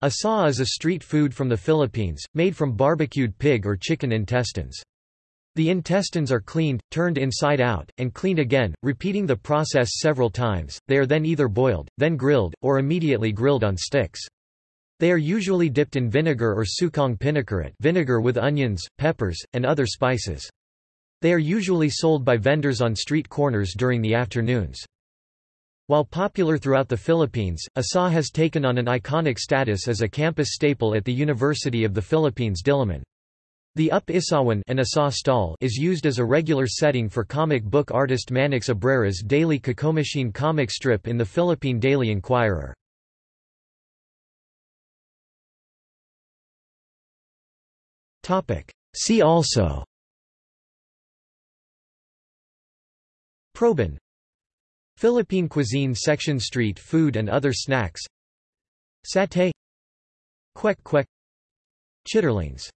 Isaw is a street food from the Philippines, made from barbecued pig or chicken intestines. The intestines are cleaned, turned inside out, and cleaned again, repeating the process several times. They are then either boiled, then grilled, or immediately grilled on sticks. They are usually dipped in vinegar or sukang pinakurat vinegar with onions, peppers, and other spices. They are usually sold by vendors on street corners during the afternoons. While popular throughout the Philippines, Isaw has taken on an iconic status as a campus staple at the University of the Philippines Diliman. The Up Isawan and Isaw stall is used as a regular setting for comic book artist Manix Abrera's daily Kikomachine comic strip in the Philippine Daily Inquirer. See also Proben Philippine cuisine section Street food and other snacks. Satay. Kwek kwek. Chitterlings